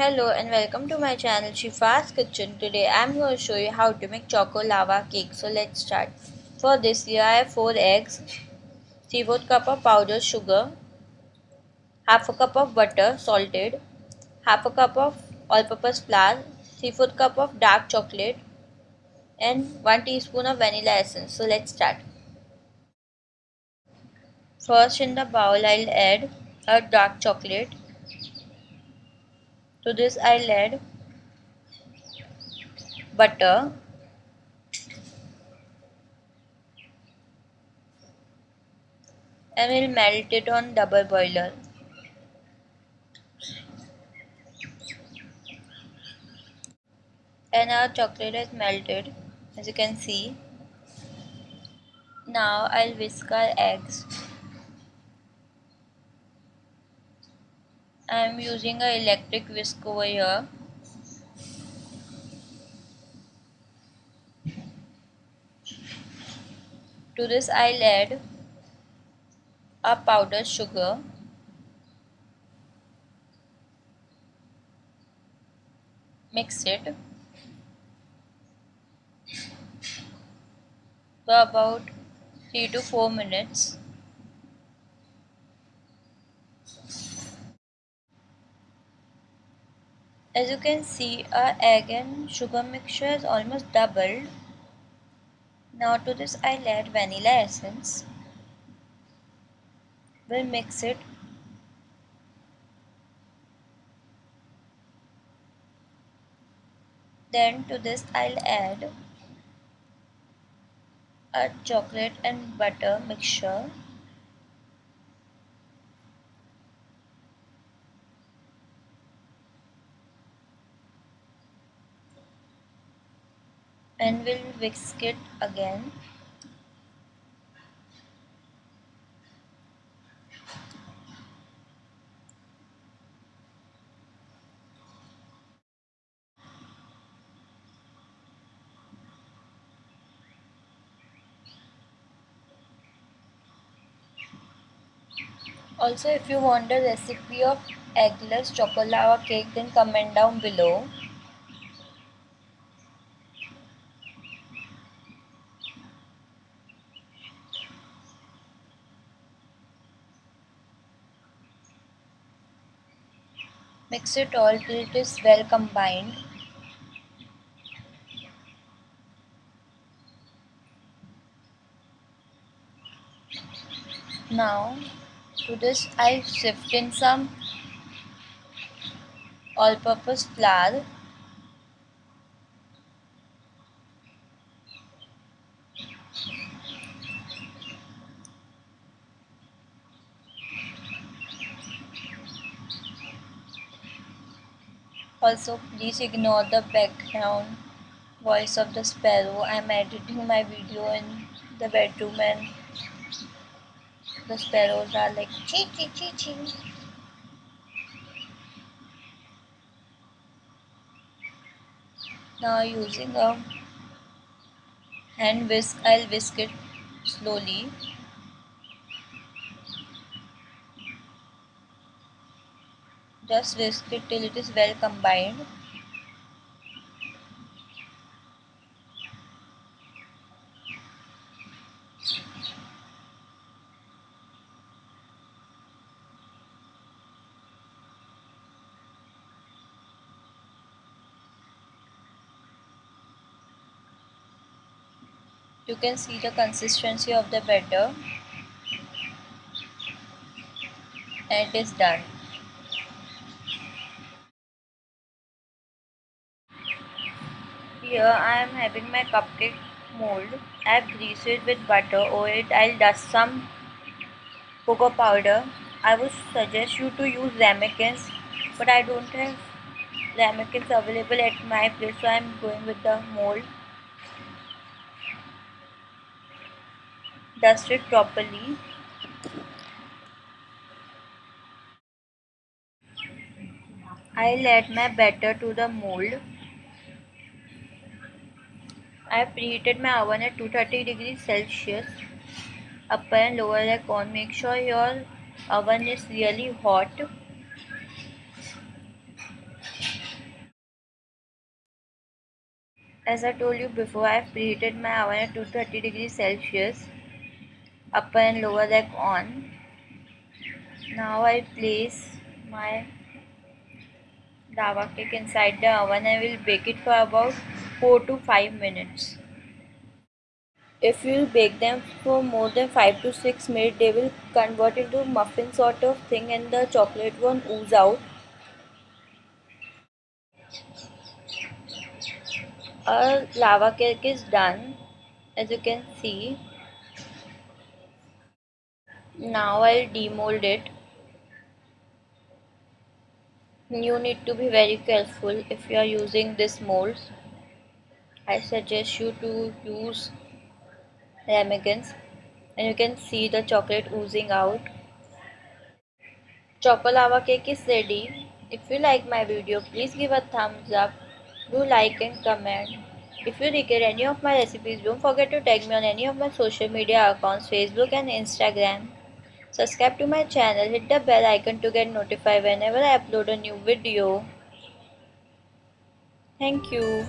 Hello and welcome to my channel Shifa's Kitchen. Today I'm going to show you how to make choco lava cake. So let's start. For this here I have 4 eggs, 3 4 cup of powdered sugar, half a cup of butter salted, half a cup of all-purpose flour, 3 4 cup of dark chocolate and 1 teaspoon of vanilla essence. So let's start. First in the bowl I'll add a dark chocolate to this I'll add butter and we'll melt it on double boiler. And our chocolate is melted as you can see. Now I'll whisk our eggs. I am using an electric whisk over here. To this I'll add a powdered sugar. Mix it. For about 3 to 4 minutes As you can see our egg and sugar mixture is almost doubled. Now to this I'll add vanilla essence. We'll mix it. Then to this I'll add a chocolate and butter mixture. And we'll whisk it again Also, if you want the recipe of eggless chocolate lava cake, then comment down below. Mix it all till it is well combined. Now to this I sift in some all-purpose flour Also, please ignore the background voice of the sparrow. I'm editing my video in the bedroom and the sparrows are like chee chee chee chee. Now using a hand whisk, I'll whisk it slowly Just whisk it till it is well combined. You can see the consistency of the batter and it is done. Here I am having my cupcake mold. I have greased it with butter. Over it I'll dust some cocoa powder. I would suggest you to use ramekins but I don't have ramekins available at my place so I am going with the mold. Dust it properly. I'll add my batter to the mold. I have preheated my oven at 230 degrees Celsius. Upper and lower rack on. Make sure your oven is really hot. As I told you before, I have preheated my oven at 230 degrees Celsius. Upper and lower rack on. Now I place my lava cake inside the oven and will bake it for about 4 to 5 minutes. If you bake them for more than 5 to 6 minutes, they will convert into muffin sort of thing and the chocolate won't ooze out. Our lava cake is done as you can see. Now I'll demold it. You need to be very careful if you are using this molds. I suggest you to use ramekins and you can see the chocolate oozing out. Choco lava cake is ready. If you like my video, please give a thumbs up. Do like and comment. If you require any of my recipes, don't forget to tag me on any of my social media accounts, Facebook and Instagram. Subscribe to my channel, hit the bell icon to get notified whenever I upload a new video. Thank you.